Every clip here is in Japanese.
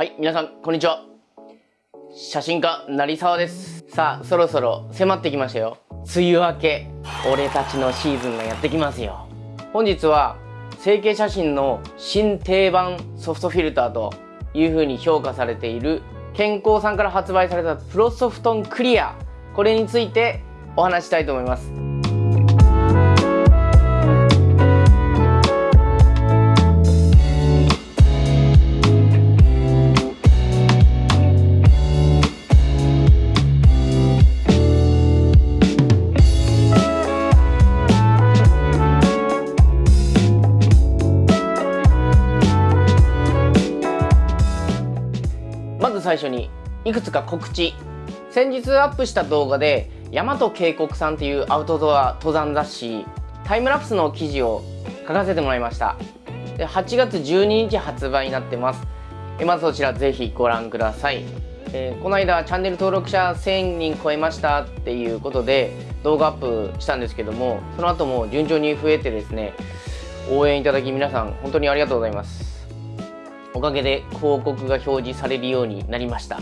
はい、皆さん、こんにちは。写真家、成沢です。さあ、そろそろ迫ってきましたよ。梅雨明け、俺たちのシーズンがやってきますよ。本日は、成形写真の新定番ソフトフィルターという風に評価されている健康さんから発売されたプロソフトンクリア。これについてお話ししたいと思います。最初にいくつか告知。先日アップした動画で大和渓谷さんっていうアウトドア登山雑誌タイムラプスの記事を書かせてもらいました。で8月12日発売になってます。えまずそちらぜひご覧ください、えーこの間チャンネル登録者1000人超えましたっていうことで動画アップしたんですけどもその後も順調に増えてですね応援いただき皆さん本当にありがとうございます。おかげで広告が表示されるようになりました。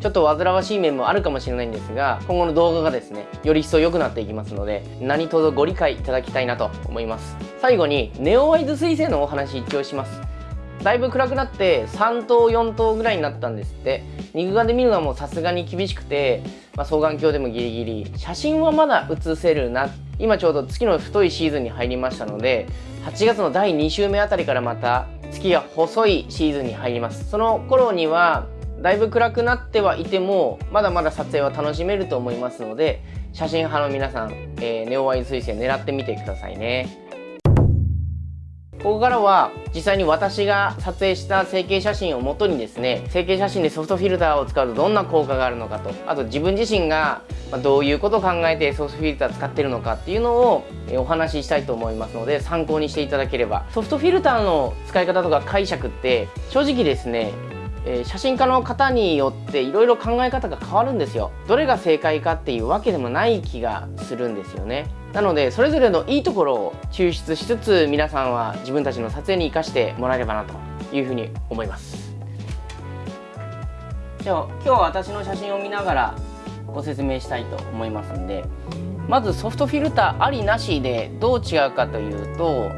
ちょっと煩わしい面もあるかもしれないんですが今後の動画がですねより一層良くなっていきますので何卒ご理解いただきたいなと思います。最後にネオワイズ彗星のお話一応します。だいぶ暗くなって3等4等ぐらいになったんですって。肉眼で見るのはもうさすがに厳しくて、まあ、双眼鏡でもギリギリ。写真はまだ写せるな。今ちょうど月の太いシーズンに入りましたので8月の第2週目あたりからまた月が細いシーズンに入ります。その頃にはだいぶ暗くなってはいてもまだまだ撮影は楽しめると思いますので写真派の皆さん、えーネオワイズ彗星狙ってみてくださいね。ここからは実際に私が撮影した成形写真をもとにですね成形写真でソフトフィルターを使うとどんな効果があるのかとあと自分自身がどういうことを考えてソフトフィルター使ってるのかっていうのをお話ししたいと思いますので参考にしていただければ。ソフトフィルターの使い方とか解釈って正直ですねえ写真家の方によっていろいろ考え方が変わるんですよ。どれが正解かっていうわけでもない気がするんですよね。なのでそれぞれのいいところを抽出しつつ皆さんは自分たちの撮影に生かしてもらえればなというふうに思います。じゃあ今日は私の写真を見ながらご説明したいと思いますんでまずソフトフィルターありなしでどう違うかというと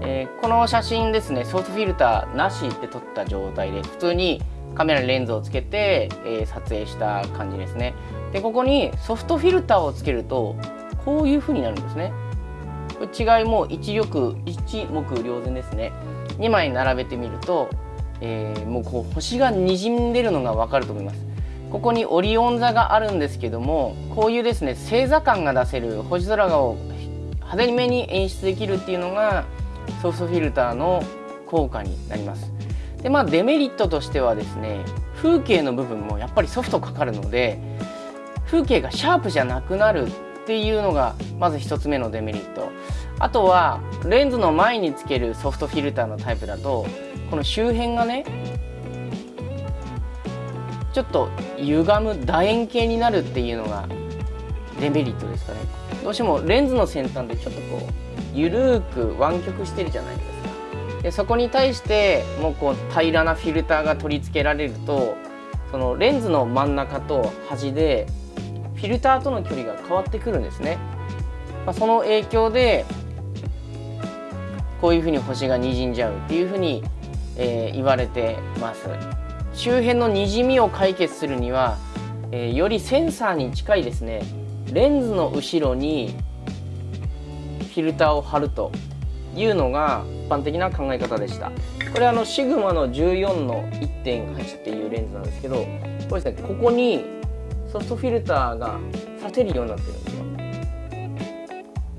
えーこの写真ですねソフトフィルターなしって撮った状態で普通にカメラにレンズをつけて、えー撮影した感じですね。でここにソフトフィルターをつけるとこういう風になるんですね。これ違いも一力一目瞭然ですね。2枚並べてみると、えーもうこう星がにじんでるのがわかると思います。ここにオリオン座があるんですけどもこういうですね星座感が出せる星空を派手めに演出できるっていうのがソフトフィルターの効果になります。でまあデメリットとしてはですね風景の部分もやっぱりソフトかかるので風景がシャープじゃなくなるっていうのがまず一つ目のデメリット。あとはレンズの前につけるソフトフィルターのタイプだとこの周辺がねちょっと歪む楕円形になるっていうのがデメリットですかね。どうしてもレンズの先端でちょっとこうゆるーく湾曲してるじゃないですか。でそこに対してもうこう平らなフィルターが取り付けられるとそのレンズの真ん中と端でフィルターとの距離が変わってくるんですね、まあ、その影響でこういうふうに星がにじんじゃうっていうふうに、えー言われてます。周辺のにじみを解決するには、えーよりセンサーに近いですね。レンズの後ろにフィルターを貼るというのが一般的な考え方でした。これあのシグマの14の1.8っていうレンズなんですけどこれですねここにソフトフィルターがさせるようになってるんですよ。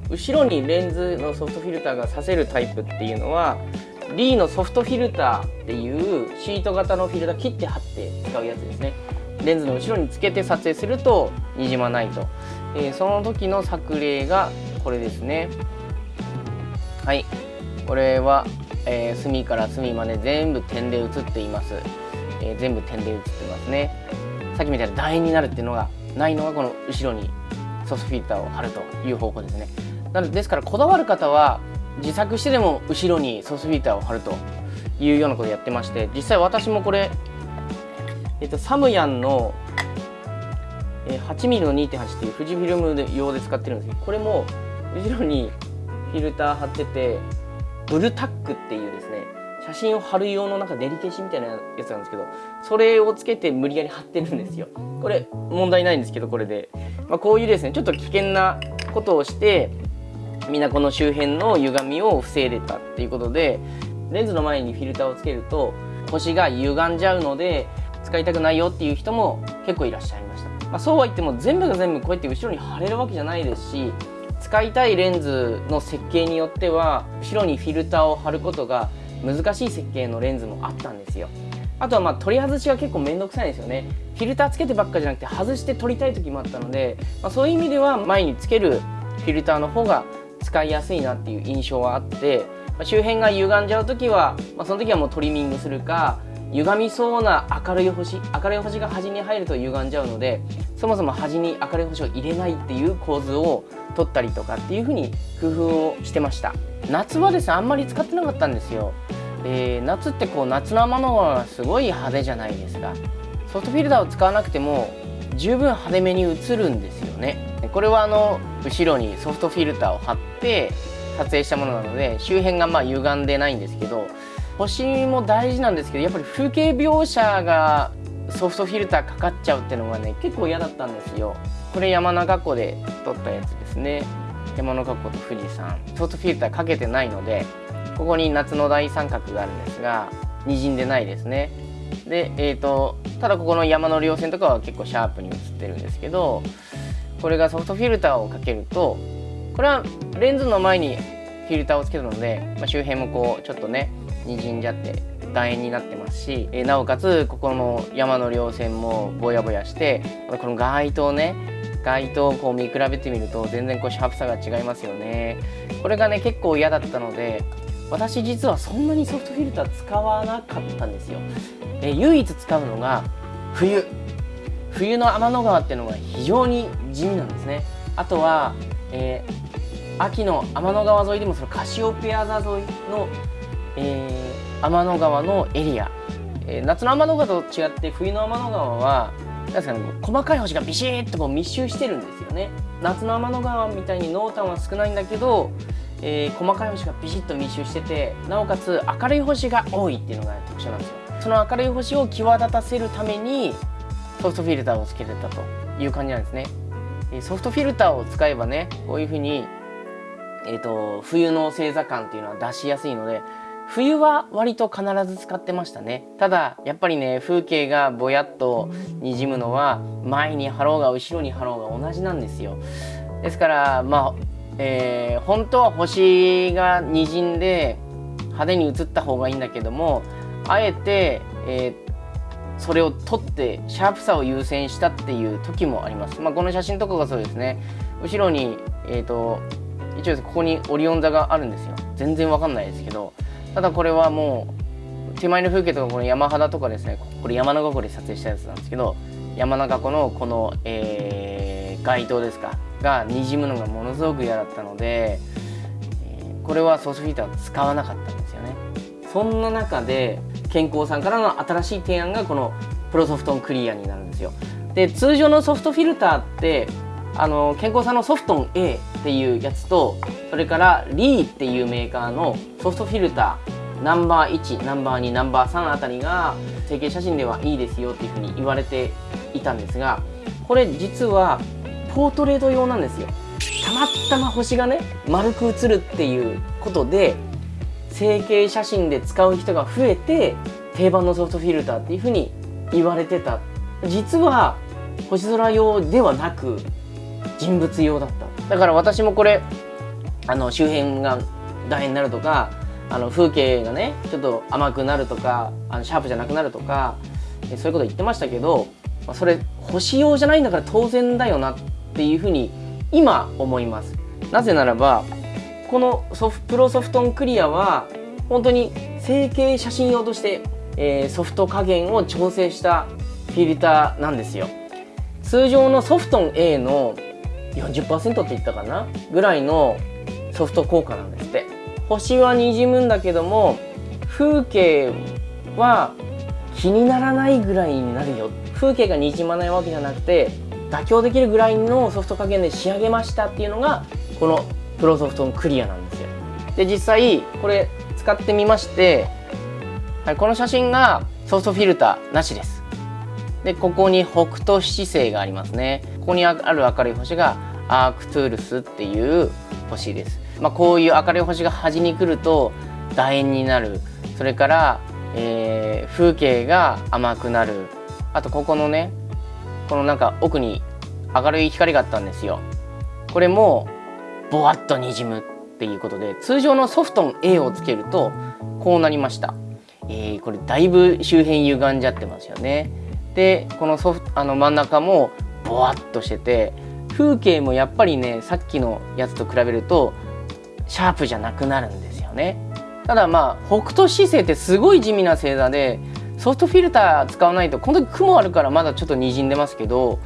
後ろにレンズのソフトフィルターがさせるタイプっていうのはリーのソフトフィルターっていうシート型のフィルター切って貼って使うやつですね。レンズの後ろにつけて撮影するとにじまないと、えーその時の作例がこれですね。はい。これは、えー隅から隅まで全部点で写っています、えー全部点で写ってますね。さっきみたいな楕円になるっていうのがないのがこの後ろにソフトフィルターを貼るという方法ですね。なのでですからこだわる方は自作してでも後ろにソフトフィルターを貼るというようなことをやってまして実際私もこれえっと、サムヤンの、8mm の2.8っていう富士フィルム用で使ってるんですけどこれも後ろにフィルター貼っててブルタックっていう写真を貼る用のなんか練り消しみたいなやつなんですけどそれをつけて無理やり貼ってるんですよ。これ問題ないんですけどこれで、まあ、こういうですねちょっと危険なことをしてみんなこの周辺の歪みを防いでたっていうことでレンズの前にフィルターをつけると星が歪んじゃうので使いたくないよっていう人も結構いらっしゃいました、まあ、そうは言っても全部が全部こうやって後ろに貼れるわけじゃないですし使いたいレンズの設計によっては後ろにフィルターを貼ることが難しい設計のレンズもあったんですよ。あとはまあ取り外しが結構めんどくさいんですよね。フィルターつけてばっかじゃなくて外して撮りたい時もあったので、まあ、そういう意味では前につけるフィルターの方が使いやすいなっていう印象はあって、まあ、周辺が歪んじゃう時は、まあ、その時はもうトリミングするか歪みそうな明るい星明るい星が端に入ると歪んじゃうのでそもそも端に明るい星を入れないっていう構図を取ったりとかっていう風に工夫をしてました。夏はですねあんまり使ってなかったんですよ、えー、夏ってこう夏の天の川がすごい派手じゃないですか。ソフトフィルターを使わなくても十分派手めに映るんですよね。これはあの後ろにソフトフィルターを貼って撮影したものなので周辺がまあ歪んでないんですけど星も大事なんですけどやっぱり風景描写がソフトフィルターかかっちゃうっていうのがね結構嫌だったんですよ。これ山中湖で撮ったやつですね。山中湖と富士山ソフトフィルターかけてないのでここに夏の大三角があるんですが滲んでないですね。でえーと、ただここの山の稜線とかは結構シャープに映ってるんですけどこれがソフトフィルターをかけるとこれはレンズの前にフィルターをつけたので、まあ、周辺もこうちょっとねにじんじゃって楕円になってますし、えなおかつここの山の稜線もぼやぼやしてこの街灯ね街灯をこう見比べてみると全然こうシャープさが違いますよね。これがね結構嫌だったので私実はそんなにソフトフィルター使わなかったんですよ、え唯一使うのが冬。冬の天の川っていうのが非常に地味なんですね。あとは、えー、秋の天の川沿いでもそのカシオペア座沿いのえー、天の川のエリア、えー、夏の天の川と違って冬の天の川はなんですかね、細かい星がビシッとこう密集してるんですよね。夏の天の川みたいに濃淡は少ないんだけど、えー、細かい星がビシッと密集しててなおかつ明るい星が多いっていうのが特徴なんですよ。その明るい星を際立たせるためにソフトフィルターをつけてたという感じなんですね。ソフトフィルターを使えばねこういうふうに、えーと冬の星座感っていうのは出しやすいので冬は割と必ず使ってましたね。ただやっぱりね風景がぼやっとにじむのは前に貼ろうが後ろに貼ろうが同じなんですよ。ですからまあ、えー、本当は星がにじんで派手に映った方がいいんだけどもあえて、えー、それを撮ってシャープさを優先したっていう時もあります、まあ、この写真とかがそうですね。後ろにえっ、ー、と一応ここにオリオン座があるんですよ。全然わかんないですけど。ただこれはもう手前の風景とかこの山肌とかですねこれ山中湖で撮影したやつなんですけど山中湖のこの、えー、街灯ですかがにじむのがものすごく嫌だったので、えー、これはソースフィルター使わなかったんですよね。そんな中で健康さんからの新しい提案がこのプロソフトンクリアになるんですよ。で通常のソフトフィルターってあの健康さんのソフトン A っていうやつとそれからリーっていうメーカーのソフトフィルターナンバー1ナンバー2ナンバー3あたりが成形写真ではいいですよっていうふうに言われていたんですがこれ実はポートレート用なんですよ。たまたま星がね丸く映るっていうことで成形写真で使う人が増えて定番のソフトフィルターっていうふうに言われてた。実は星空用ではなく人物用だった。だから私もこれあの周辺が楕円になるとかあの風景がねちょっと甘くなるとかあのシャープじゃなくなるとかそういうこと言ってましたけどそれ星用じゃないんだから当然だよなっていうふうに今思います。なぜならばこのソフプロソフトンクリアは本当に成形写真用として、えー、ソフト加減を調整したフィルターなんですよ。通常のソフトン A の40%って言ったかな？ぐらいのソフト効果なんですって。星はにじむんだけども風景は気にならないぐらいになるよ。風景がにじまないわけじゃなくて妥協できるぐらいのソフト加減で仕上げましたっていうのがこのプロソフトのクリアなんですよ。で実際これ使ってみまして、はい、この写真がソフトフィルターなしです。でここに北斗七星がありますね。ここにある明るい星がアークトゥールスっていう星です、まあ、こういう明るい星が端に来ると楕円になる。それから、えー、風景が甘くなる。あとここのねこのなんか奥に明るい光があったんですよ。これもボワッとにじむっていうことで通常のソフトン A をつけるとこうなりました、えー、これだいぶ周辺歪んじゃってますよね。でこのソフあの真ん中もボワッとしてて風景もやっぱりねさっきのやつと比べるとシャープじゃなくなるんですよね。ただまあ北斗七星ってすごい地味な星座でソフトフィルター使わないとこの時雲あるからまだちょっとにじんでますけど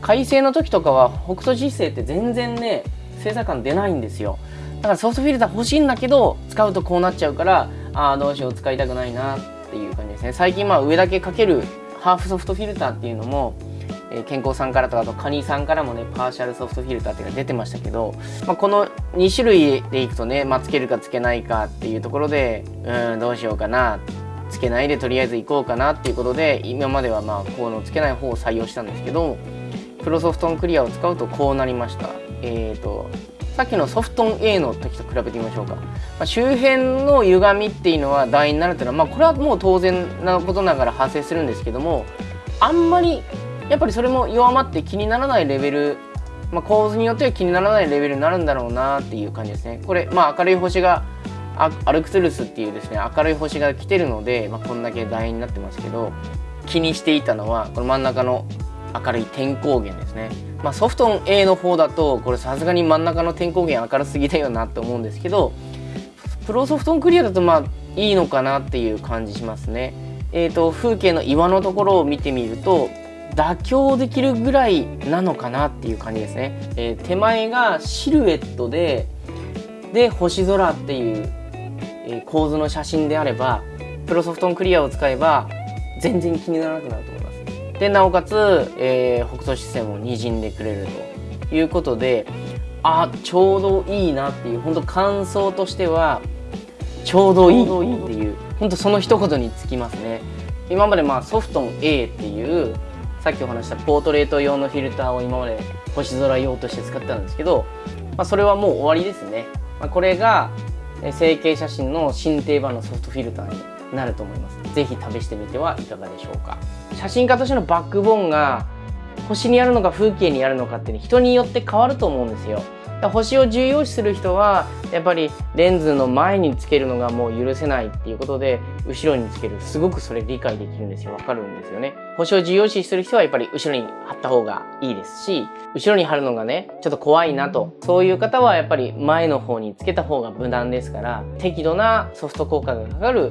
快晴の時とかは北斗七星って全然ね星座感出ないんですよ。だからソフトフィルター欲しいんだけど使うとこうなっちゃうからああどうしよう使いたくないなってっていう感じですね。最近まあ上だけかけるハーフソフトフィルターっていうのもえケンコーさんからとかあとカニさんからもねパーシャルソフトフィルターっていうのが出てましたけど、まあ、この2種類でいくとね、まあ、つけるかつけないかっていうところでうんどうしようかなつけないでとりあえず行こうかなっていうことで今まではまあこのつけない方を採用したんですけどプロソフトンクリアを使うとこうなりました。えっ、ー、とさっきのソフトン A の時と比べてみましょうか、まあ、周辺の歪みっていうのは楕円になるっていうのは、まあ、これはもう当然なことながら発生するんですけどもあんまりやっぱりそれも弱まって気にならないレベル、まあ、構図によっては気にならないレベルになるんだろうなっていう感じですね。これまあ明るい星がアルクトゥルスっていうですね明るい星が来てるので、まあ、こんだけ楕円になってますけど気にしていたのはこの真ん中の明るい天光源ですね、まあ、ソフトン A の方だとこれさすがに真ん中の天光源明るすぎだよなって思うんですけどプロソフトンクリアだとまあいいのかなっていう感じしますね。えーと風景の岩のところを見てみると妥協できるぐらいなのかなっていう感じですね、えー、手前がシルエットでで星空っていう、えー、構図の写真であればプロソフトンクリアを使えば全然気にならなくなると思います。でなおかつ、えー、北斗七星もにじんでくれるということであちょうどいいなっていう本当感想としてはちょうどいいっていう本当その一言につきますね。今までまあソフトン A っていうさっきお話したポートレート用のフィルターを今まで星空用として使ってたんですけど、まあ、それはもう終わりですね、まあ、これが成形写真の新定番のソフトフィルターになると思います。是非試してみてはいかがでしょうか写真家としてのバックボーンが星にあるのか風景にあるのかって、ね、人によって変わると思うんですよ。星を重要視する人はやっぱりレンズの前につけるのがもう許せないっていうことで後ろにつける。すごくそれ理解できるんですよ。わかるんですよね。星を重要視する人はやっぱり後ろに貼った方がいいですし後ろに貼るのがねちょっと怖いなと。そういう方はやっぱり前の方につけた方が無難ですから適度なソフト効果がかかる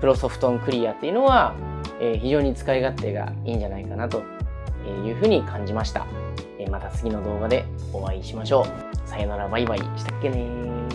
プロソフトンクリアっていうのは、えー、非常に使い勝手がいいんじゃないかなというふうに感じました。また次の動画でお会いしましょう。さよならバイバイしたっけね